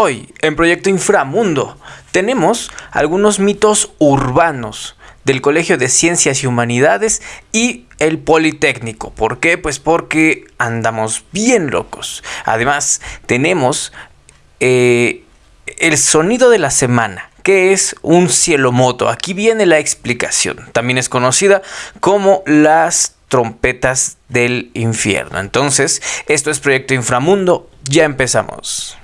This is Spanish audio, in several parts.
Hoy, en Proyecto Inframundo, tenemos algunos mitos urbanos del Colegio de Ciencias y Humanidades y el Politécnico. ¿Por qué? Pues porque andamos bien locos. Además, tenemos eh, el sonido de la semana. que es un cielo moto? Aquí viene la explicación. También es conocida como las trompetas del infierno. Entonces, esto es Proyecto Inframundo. Ya empezamos.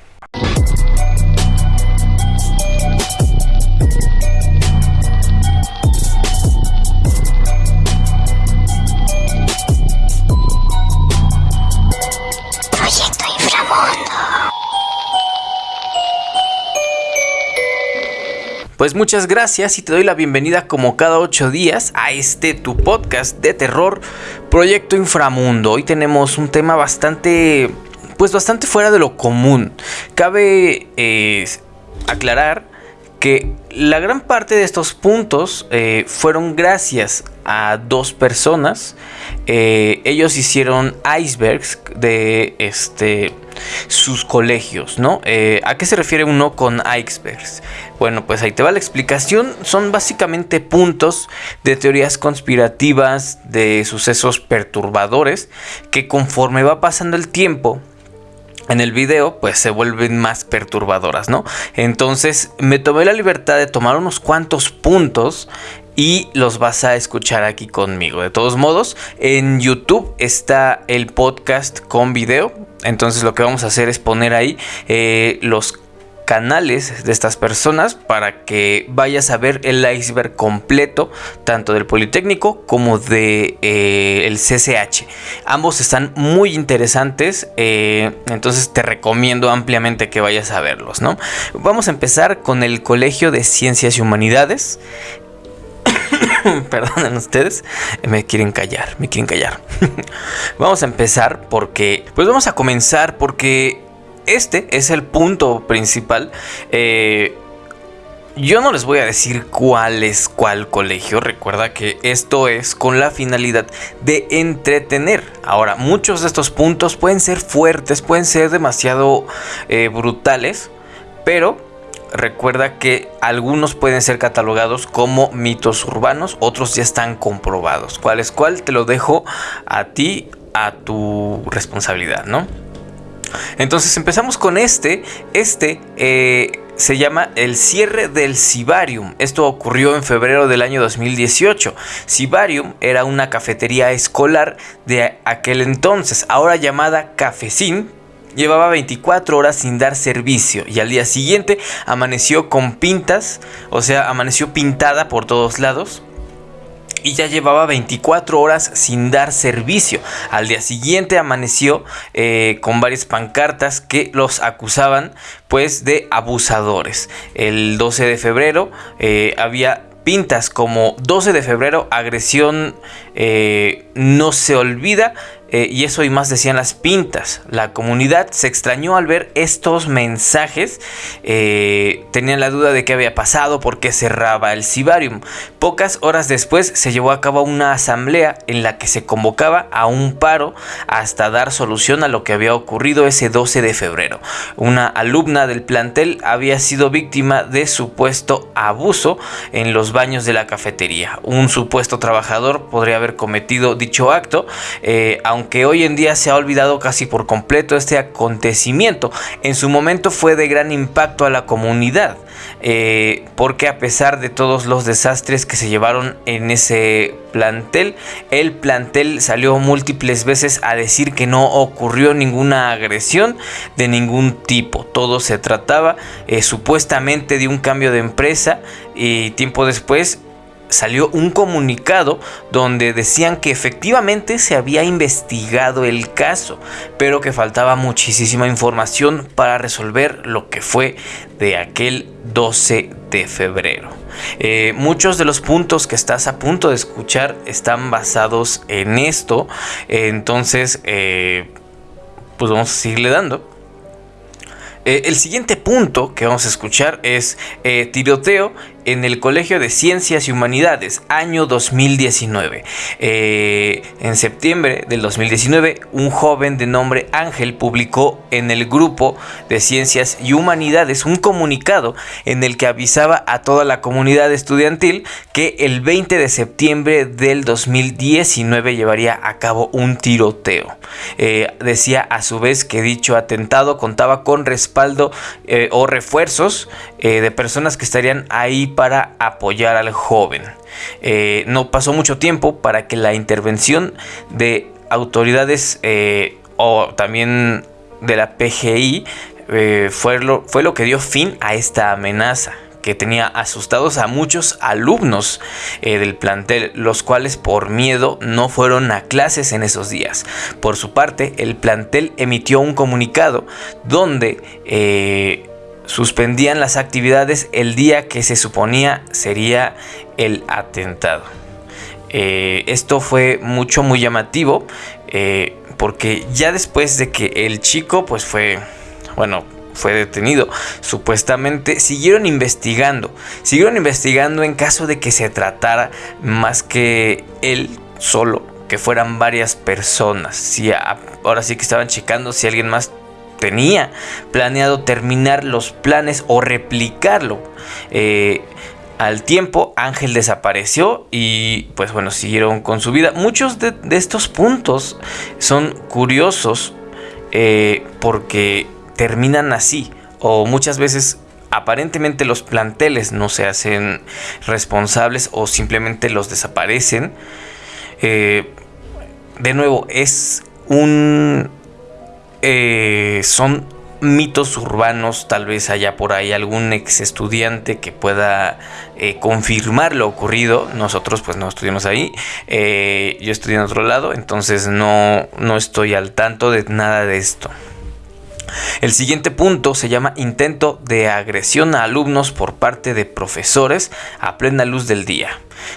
Pues muchas gracias y te doy la bienvenida como cada ocho días a este tu podcast de terror, Proyecto Inframundo. Hoy tenemos un tema bastante, pues bastante fuera de lo común. Cabe eh, aclarar que la gran parte de estos puntos eh, fueron gracias a dos personas. Eh, ellos hicieron icebergs de este sus colegios, ¿no? ¿A qué se refiere uno con icebergs? Bueno, pues ahí te va la explicación. Son básicamente puntos de teorías conspirativas, de sucesos perturbadores, que conforme va pasando el tiempo, en el video pues se vuelven más perturbadoras, ¿no? Entonces me tomé la libertad de tomar unos cuantos puntos y los vas a escuchar aquí conmigo. De todos modos, en YouTube está el podcast con video. Entonces lo que vamos a hacer es poner ahí eh, los canales de estas personas para que vayas a ver el iceberg completo tanto del Politécnico como de eh, el CCH ambos están muy interesantes eh, entonces te recomiendo ampliamente que vayas a verlos no vamos a empezar con el Colegio de Ciencias y Humanidades. Perdonen ustedes, me quieren callar, me quieren callar. vamos a empezar porque, pues vamos a comenzar porque este es el punto principal. Eh, yo no les voy a decir cuál es cuál colegio. Recuerda que esto es con la finalidad de entretener. Ahora, muchos de estos puntos pueden ser fuertes, pueden ser demasiado eh, brutales, pero recuerda que algunos pueden ser catalogados como mitos urbanos, otros ya están comprobados. ¿Cuál es cuál? Te lo dejo a ti, a tu responsabilidad, ¿no? Entonces empezamos con este. Este eh, se llama el cierre del Cibarium. Esto ocurrió en febrero del año 2018. Cibarium era una cafetería escolar de aquel entonces, ahora llamada Cafecín. Llevaba 24 horas sin dar servicio y al día siguiente amaneció con pintas, o sea, amaneció pintada por todos lados y ya llevaba 24 horas sin dar servicio. Al día siguiente amaneció eh, con varias pancartas que los acusaban pues de abusadores. El 12 de febrero eh, había pintas como 12 de febrero, agresión eh, no se olvida, eh, y eso y más decían las pintas. La comunidad se extrañó al ver estos mensajes. Eh, tenían la duda de qué había pasado, por qué cerraba el Cibarium. Pocas horas después se llevó a cabo una asamblea en la que se convocaba a un paro hasta dar solución a lo que había ocurrido ese 12 de febrero. Una alumna del plantel había sido víctima de supuesto abuso en los baños de la cafetería. Un supuesto trabajador podría haber cometido dicho acto, eh, aunque que hoy en día se ha olvidado casi por completo este acontecimiento, en su momento fue de gran impacto a la comunidad, eh, porque a pesar de todos los desastres que se llevaron en ese plantel, el plantel salió múltiples veces a decir que no ocurrió ninguna agresión de ningún tipo, todo se trataba eh, supuestamente de un cambio de empresa y tiempo después salió un comunicado donde decían que efectivamente se había investigado el caso, pero que faltaba muchísima información para resolver lo que fue de aquel 12 de febrero. Eh, muchos de los puntos que estás a punto de escuchar están basados en esto, entonces eh, pues vamos a seguirle dando. Eh, el siguiente punto que vamos a escuchar es tiroteo en el Colegio de Ciencias y Humanidades, año 2019. Eh, en septiembre del 2019, un joven de nombre Ángel publicó en el grupo de Ciencias y Humanidades un comunicado en el que avisaba a toda la comunidad estudiantil que el 20 de septiembre del 2019 llevaría a cabo un tiroteo. Eh, decía a su vez que dicho atentado contaba con respaldo eh, o refuerzos de personas que estarían ahí para apoyar al joven. Eh, no pasó mucho tiempo para que la intervención de autoridades eh, o también de la PGI eh, fue, lo, fue lo que dio fin a esta amenaza que tenía asustados a muchos alumnos del plantel, los cuales por miedo no fueron a clases en esos días. Por su parte, el plantel emitió un comunicado donde suspendían las actividades el día que se suponía sería el atentado. Eh, esto fue mucho, muy llamativo, eh, porque ya después de que el chico, pues fue, bueno, fue detenido. Supuestamente siguieron investigando. Siguieron investigando en caso de que se tratara más que él solo, que fueran varias personas. Si ahora sí que estaban checando si alguien más tenía planeado terminar los planes o replicarlo. Eh, al tiempo Ángel desapareció y pues bueno, siguieron con su vida. Muchos de, estos puntos son curiosos eh, porque terminan así o muchas veces aparentemente los planteles no se hacen responsables o simplemente los desaparecen. Eh, de nuevo, es un eh, son mitos urbanos, tal vez haya por ahí algún ex estudiante que pueda eh, confirmar lo ocurrido. Nosotros pues no estudiamos ahí, eh, yo estudié en otro lado, entonces no, no estoy al tanto de nada de esto. El siguiente punto se llama intento de agresión a alumnos por parte de profesores a plena luz del día.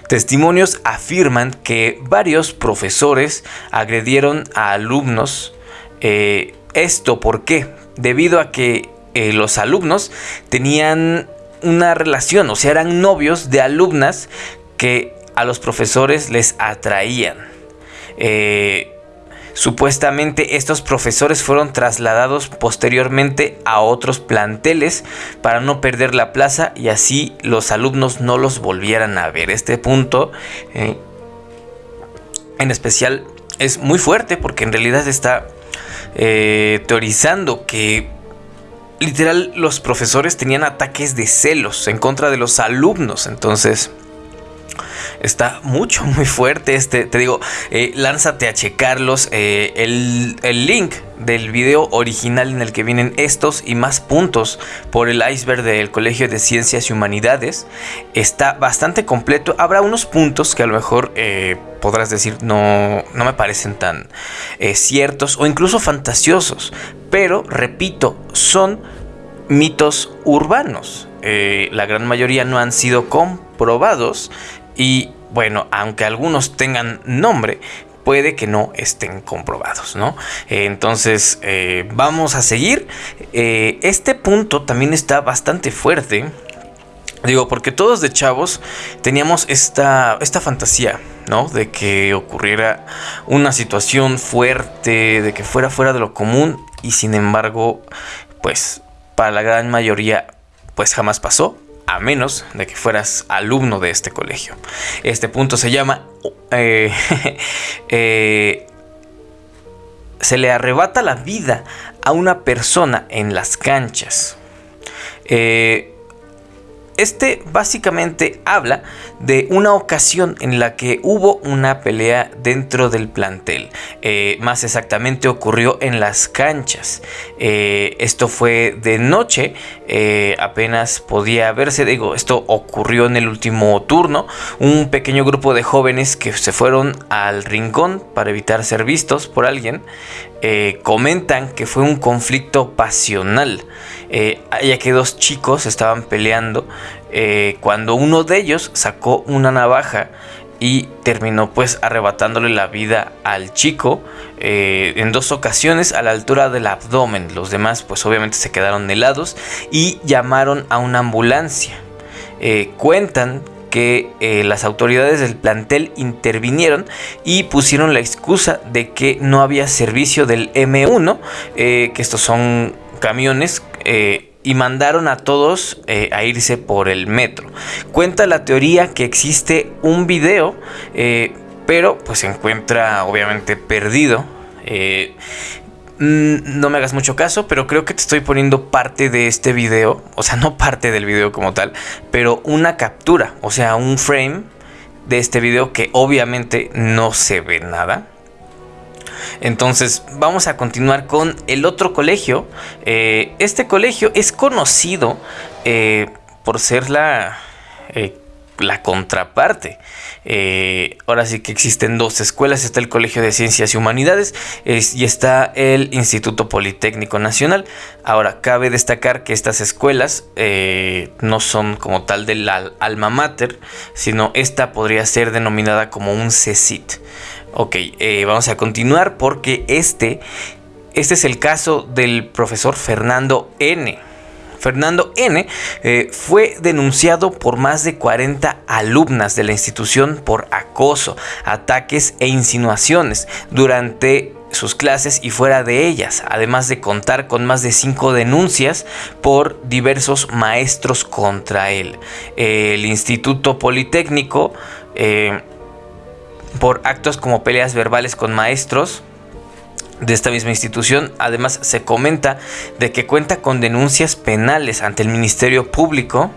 Testimonios afirman que varios profesores agredieron a alumnos esto, ¿por qué? Debido a que eh, los alumnos tenían una relación, o sea, eran novios de alumnas que a los profesores les atraían. Eh, supuestamente estos profesores fueron trasladados posteriormente a otros planteles para no perder la plaza y así los alumnos no los volvieran a ver. Este punto eh, en especial es muy fuerte porque en realidad está eh, teorizando que literal los profesores tenían ataques de celos en contra de los alumnos. Entonces, está mucho, muy fuerte este. Te digo, eh, lánzate a checarlos. Eh, el, el, link del video original en el que vienen estos y más puntos por el iceberg del Colegio de Ciencias y Humanidades está bastante completo. Habrá unos puntos que a lo mejor eh, podrás decir no, no me parecen tan ciertos o incluso fantasiosos. Pero, repito, son mitos urbanos. la gran mayoría no han sido comprobados y bueno, aunque algunos tengan nombre, puede que no estén comprobados, ¿no? entonces, eh, vamos a seguir. Eh, este punto también está bastante fuerte. Digo, porque todos de chavos teníamos esta, esta fantasía, ¿no? De que ocurriera una situación fuerte, de que fuera fuera de lo común y sin embargo, pues para la gran mayoría, pues jamás pasó a menos de que fueras alumno de este colegio. Este punto se llama... Eh, eh, se le arrebata la vida a una persona en las canchas. Eh, este básicamente habla de una ocasión en la que hubo una pelea dentro del plantel. Eh, más exactamente ocurrió en las canchas. Eh, esto fue de noche, eh, apenas podía verse. Digo, esto ocurrió en el último turno. Un pequeño grupo de jóvenes que se fueron al rincón para evitar ser vistos por alguien. comentan que fue un conflicto pasional ya que dos chicos estaban peleando eh, cuando uno de ellos sacó una navaja y terminó pues arrebatándole la vida al chico eh, en dos ocasiones a la altura del abdomen. Los demás pues obviamente se quedaron helados y llamaron a una ambulancia. eh, cuentan que las autoridades del plantel intervinieron y pusieron la excusa de que no había servicio del M1, que estos son camiones y mandaron a todos a irse por el metro. Cuenta la teoría que existe un video, pero pues se encuentra obviamente perdido. Mm, no me hagas mucho caso, pero creo que te estoy poniendo parte de este video, o sea, no parte del video como tal, pero una captura, o sea, un frame de este video que obviamente no se ve nada. Entonces vamos a continuar con el otro colegio. Eh, este colegio es conocido eh, por ser la eh, la contraparte. Eh, ahora sí que existen dos escuelas, está el Colegio de Ciencias y Humanidades y está el Instituto Politécnico Nacional. Ahora, cabe destacar que estas escuelas eh, no son como tal del alma mater, sino esta podría ser denominada como un CECIT. Ok, eh, vamos a continuar porque este, este es el caso del profesor Fernando N. Fernando N. Eh, fue denunciado por más de 40 alumnas de la institución por acoso, ataques e insinuaciones durante sus clases y fuera de ellas, además de contar con más de cinco denuncias por diversos maestros contra él. el Instituto Politécnico, eh, por actos como peleas verbales con maestros, de esta misma institución. Además, se comenta de que cuenta con denuncias penales ante el Ministerio Público.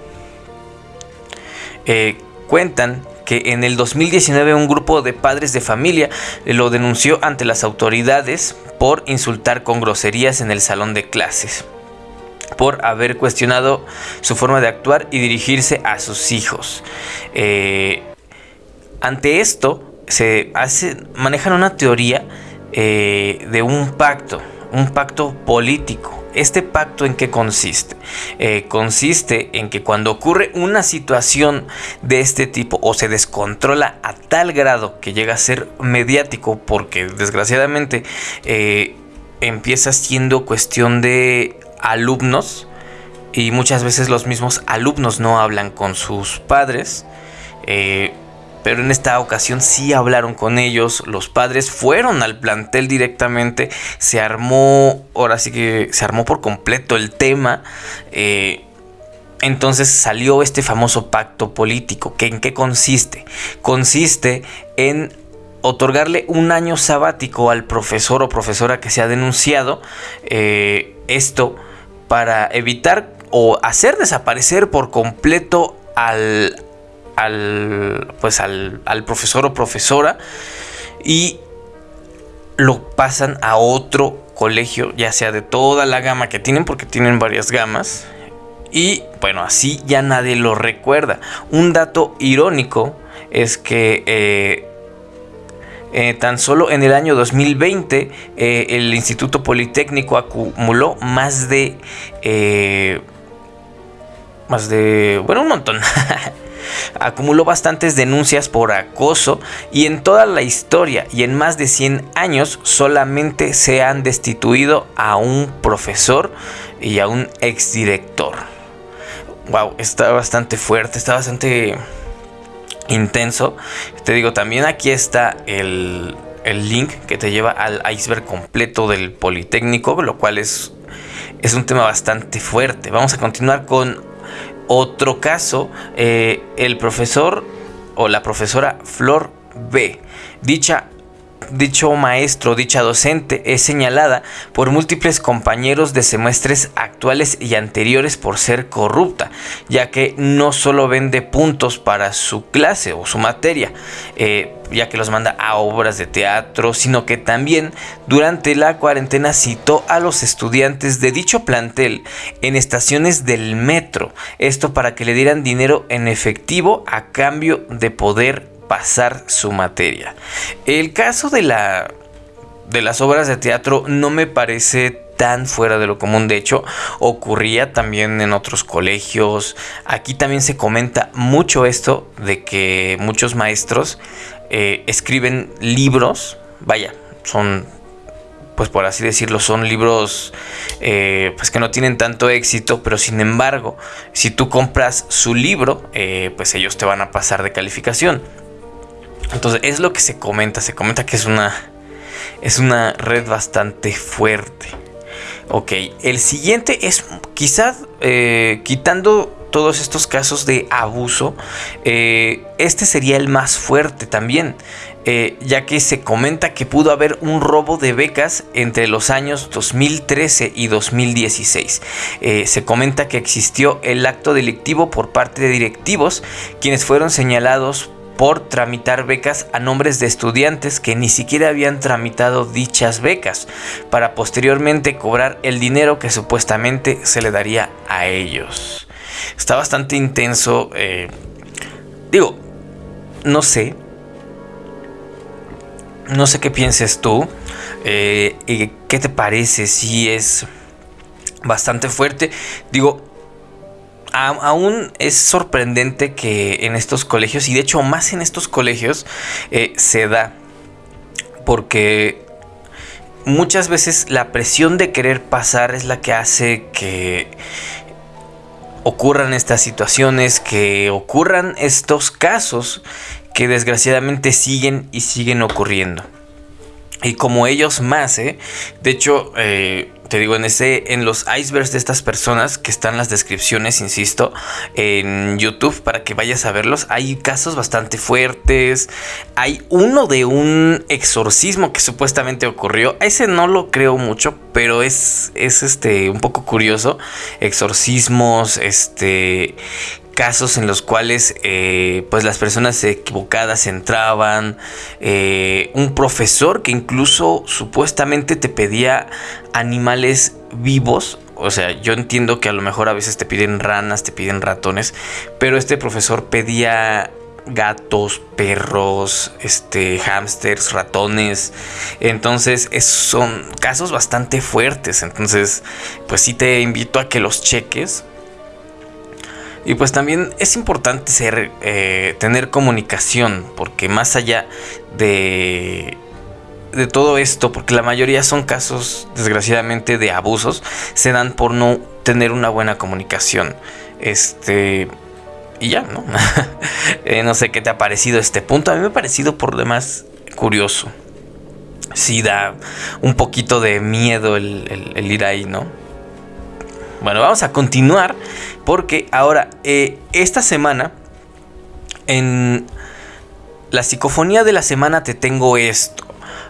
Eh, cuentan que en el 2019 un grupo de padres de familia lo denunció ante las autoridades por insultar con groserías en el salón de clases, por haber cuestionado su forma de actuar y dirigirse a sus hijos. Eh, ante esto, se hace, manejan una teoría eh, de un pacto, un pacto político. ¿Este pacto en qué consiste? Eh, consiste en que cuando ocurre una situación de este tipo o se descontrola a tal grado que llega a ser mediático, porque desgraciadamente eh, empieza siendo cuestión de alumnos y muchas veces los mismos alumnos no hablan con sus padres pero en esta ocasión sí hablaron con ellos, los padres fueron al plantel directamente, se armó, ahora sí que se armó por completo el tema. Eh, entonces salió este famoso pacto político, que en qué consiste? Consiste en otorgarle un año sabático al profesor o profesora que se ha denunciado eh, esto para evitar o hacer desaparecer por completo al, al, pues al, profesor o profesora y lo pasan a otro colegio, ya sea de toda la gama que tienen, porque tienen varias gamas. Y bueno, así ya nadie lo recuerda. Un dato irónico es que eh, eh, tan solo en el año 2020 eh, el Instituto Politécnico acumuló más de... más de... Bueno, un montón. acumuló bastantes denuncias por acoso y en toda la historia y en más de 100 años solamente se han destituido a un profesor y a un exdirector. Wow, está bastante fuerte, está bastante intenso. Te digo, también aquí está el, el link que te lleva al iceberg completo del Politécnico, lo cual es, es un tema bastante fuerte. Vamos a continuar con otro caso, eh, el profesor o la profesora Flor B. Dicha dicho maestro, dicha docente es señalada por múltiples compañeros de semestres actuales y anteriores por ser corrupta, ya que no solo vende puntos para su clase o su materia, eh, ya que los manda a obras de teatro, sino que también durante la cuarentena citó a los estudiantes de dicho plantel en estaciones del metro, esto para que le dieran dinero en efectivo a cambio de poder pasar su materia. El caso de la de las obras de teatro no me parece tan fuera de lo común. De hecho, ocurría también en otros colegios. Aquí también se comenta mucho esto de que muchos maestros eh, escriben libros. Vaya, son pues por así decirlo, son libros eh, pues que no tienen tanto éxito, pero sin embargo, si tú compras su libro, eh, pues ellos te van a pasar de calificación. Entonces es lo que se comenta, se comenta que es una, es una red bastante fuerte. Ok, el siguiente es quizás eh, quitando todos estos casos de abuso, este sería el más fuerte también. Eh, ya que se comenta que pudo haber un robo de becas entre los años 2013 y 2016. Eh, se comenta que existió el acto delictivo por parte de directivos, quienes fueron señalados por tramitar becas a nombres de estudiantes que ni siquiera habían tramitado dichas becas, para posteriormente cobrar el dinero que supuestamente se le daría a ellos. Está bastante intenso. Eh, digo, no sé, no sé qué pienses tú. Eh, ¿Qué te parece? Si es bastante fuerte. Digo, aún es sorprendente que en estos colegios, y de hecho más en estos colegios, eh, se da. Porque muchas veces la presión de querer pasar es la que hace que ocurran estas situaciones, que ocurran estos casos que desgraciadamente siguen y siguen ocurriendo. Y como ellos más, ¿eh? De hecho, eh, te digo, en, ese, en los icebergs de estas personas que están las descripciones, insisto, en YouTube para que vayas a verlos, hay casos bastante fuertes. Hay uno de un exorcismo que supuestamente ocurrió. Ese no lo creo mucho, pero es, es este, un poco curioso. Exorcismos, este casos en los cuales eh, pues las personas equivocadas entraban, eh, un profesor que incluso supuestamente te pedía animales vivos, o sea, yo entiendo que a lo mejor a veces te piden ranas, te piden ratones, pero este profesor pedía gatos, perros, este, hámsters, ratones. Entonces, son casos bastante fuertes. Entonces, pues sí te invito a que los cheques. Y pues también es importante ser, eh, tener comunicación, porque más allá de, de todo esto, porque la mayoría son casos, desgraciadamente, de abusos, se dan por no tener una buena comunicación. Este. Y ya, ¿no? Eh, no sé qué te ha parecido este punto. A mí me ha parecido por demás curioso. Sí da un poquito de miedo el ir ahí, ¿no? Bueno, vamos a continuar porque ahora, eh, esta semana, en la psicofonía de la semana te tengo esto.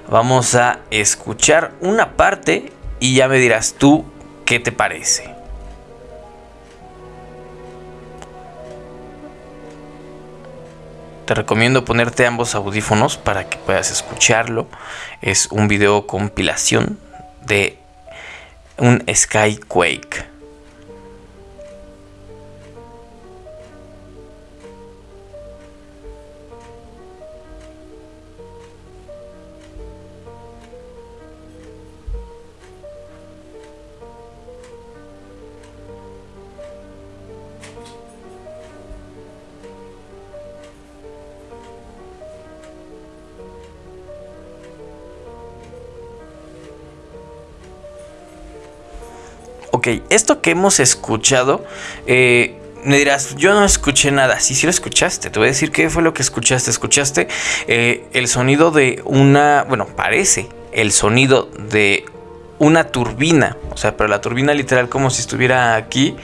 Vamos a escuchar una parte y ya me dirás tú qué te parece. Te recomiendo ponerte ambos audífonos para que puedas escucharlo. Es un video compilación de un Skyquake. Ok, esto que hemos escuchado, eh, me dirás, yo no escuché nada. Sí, sí lo escuchaste. Te voy a decir qué fue lo que escuchaste. Escuchaste eh, el sonido de una, bueno, parece el sonido de una turbina. O sea, pero la turbina literal como si estuviera aquí.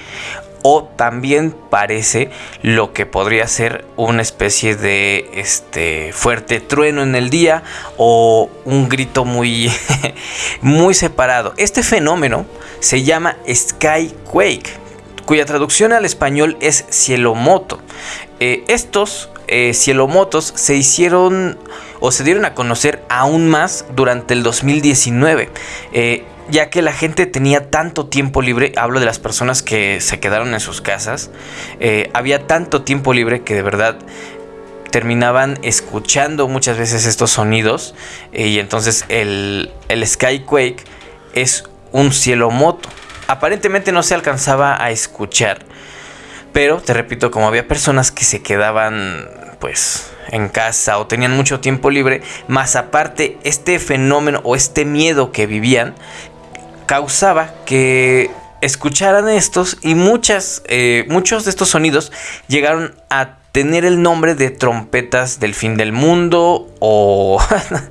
O también parece lo que podría ser una especie de este fuerte trueno en el día o un grito muy, muy separado. Este fenómeno se llama Skyquake, cuya traducción al español es cielomoto. Eh, estos eh, cielomotos se hicieron o se dieron a conocer aún más durante el 2019. Eh, ya que la gente tenía tanto tiempo libre, hablo de las personas que se quedaron en sus casas, había tanto tiempo libre que de verdad terminaban escuchando muchas veces estos sonidos y entonces el, el Skyquake es un cielo moto. Aparentemente no se alcanzaba a escuchar, pero te repito, como había personas que se quedaban pues en casa o tenían mucho tiempo libre, más aparte este fenómeno o este miedo que vivían causaba que escucharan estos y muchas, eh, muchos de estos sonidos llegaron a tener el nombre de trompetas del fin del mundo o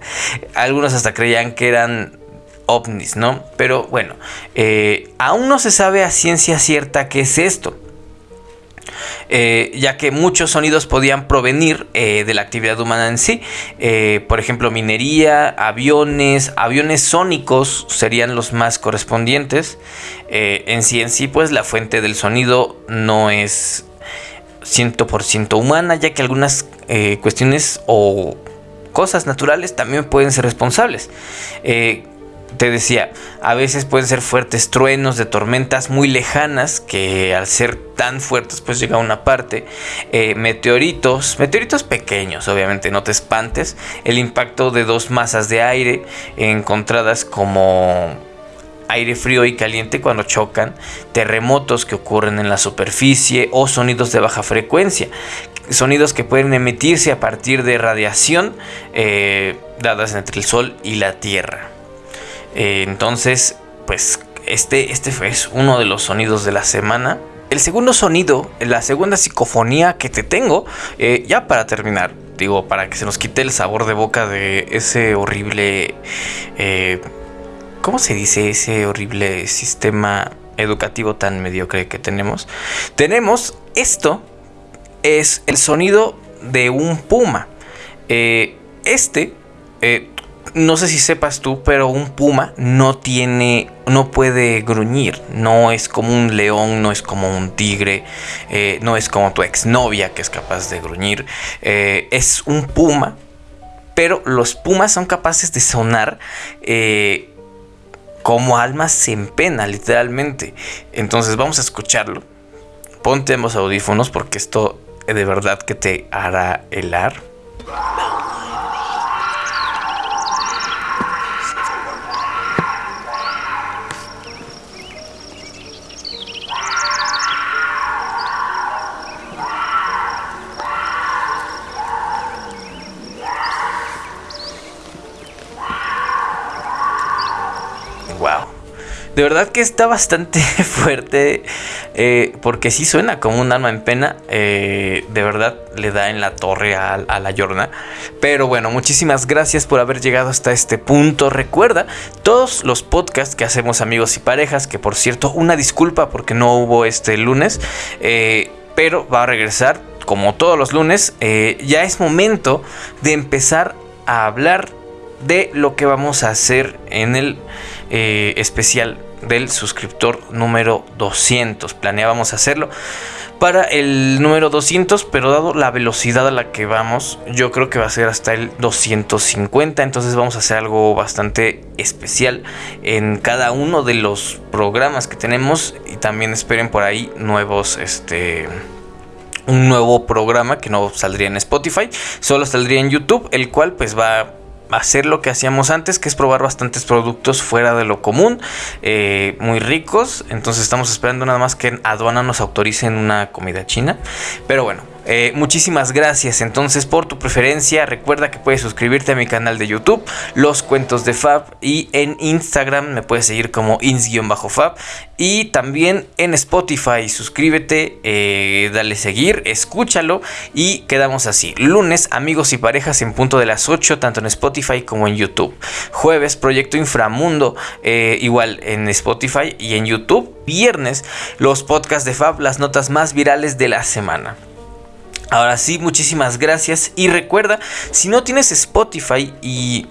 algunos hasta creían que eran ovnis, ¿no? Pero bueno, eh, aún no se sabe a ciencia cierta qué es esto. Eh, ya que muchos sonidos podían provenir eh, de la actividad humana en sí. por ejemplo, minería, aviones, aviones sónicos serían los más correspondientes. en sí, en sí, pues la fuente del sonido no es 100% humana, ya que algunas cuestiones o cosas naturales también pueden ser responsables te decía, a veces pueden ser fuertes truenos de tormentas muy lejanas que al ser tan fuertes pues llega a una parte. Eh, meteoritos, meteoritos pequeños obviamente, no te espantes. El impacto de dos masas de aire encontradas como aire frío y caliente cuando chocan, terremotos que ocurren en la superficie o sonidos de baja frecuencia, sonidos que pueden emitirse a partir de radiación eh, dadas entre el Sol y la Tierra. Eh, entonces, pues este, este fue uno de los sonidos de la semana. El segundo sonido, la segunda psicofonía que te tengo, eh, ya para terminar, digo, para que se nos quite el sabor de boca de ese horrible... Eh, ¿Cómo se dice ese horrible sistema educativo tan mediocre que tenemos? Tenemos esto, es el sonido de un puma. este no sé si sepas tú, pero un puma no tiene, no puede gruñir. No es como un león, no es como un tigre, eh, no es como tu exnovia que es capaz de gruñir. Eh, es un puma, pero los pumas son capaces de sonar. Eh, como almas en pena, literalmente. Entonces vamos a escucharlo. Ponte ambos audífonos porque esto de verdad que te hará helar. De verdad que está bastante fuerte. Eh, porque sí suena como un arma en pena. Eh, de verdad le da en la torre a, la Yorna. Pero bueno, muchísimas gracias por haber llegado hasta este punto. Recuerda todos los podcasts que hacemos amigos y parejas. Que por cierto, una disculpa porque no hubo este lunes. Eh, pero va a regresar como todos los lunes. ya es momento de empezar a hablar de lo que vamos a hacer en el especial del suscriptor número 200. Planeábamos hacerlo para el número 200, pero dado la velocidad a la que vamos, yo creo que va a ser hasta el 250. Entonces vamos a hacer algo bastante especial en cada uno de los programas que tenemos y también esperen por ahí nuevos, este un nuevo programa que no saldría en Spotify, solo saldría en YouTube, el cual pues va hacer lo que hacíamos antes, que es probar bastantes productos fuera de lo común, eh, muy ricos. Entonces estamos esperando nada más que en aduana nos autoricen una comida china. Pero bueno, eh, muchísimas gracias entonces por tu preferencia. Recuerda que puedes suscribirte a mi canal de YouTube, Los Cuentos de Fab, y en Instagram me puedes seguir como ins-fab. Y también en Spotify, suscríbete, eh, dale seguir, escúchalo y quedamos así. Lunes, amigos y parejas en punto de las 8, tanto en Spotify como en YouTube. Jueves, Proyecto Inframundo, eh, igual en Spotify y en YouTube. Viernes, los podcasts de Fab, las notas más virales de la semana. Ahora sí, muchísimas gracias. Y recuerda, si no tienes Spotify y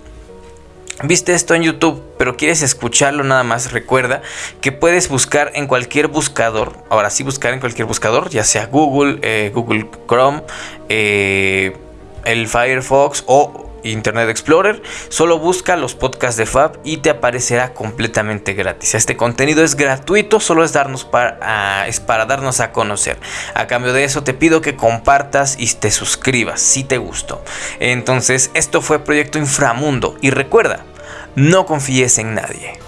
viste esto en YouTube, pero quieres escucharlo nada más, recuerda que puedes buscar en cualquier buscador. Ahora sí, buscar en cualquier buscador, ya sea Google, eh, Google Chrome, eh, el Firefox o Internet Explorer, solo busca los podcasts de Fab y te aparecerá completamente gratis. Este contenido es gratuito, solo es, darnos para, es para darnos a conocer. A cambio de eso te pido que compartas y te suscribas si te gustó. Entonces, esto fue Proyecto Inframundo y recuerda, no confíes en nadie.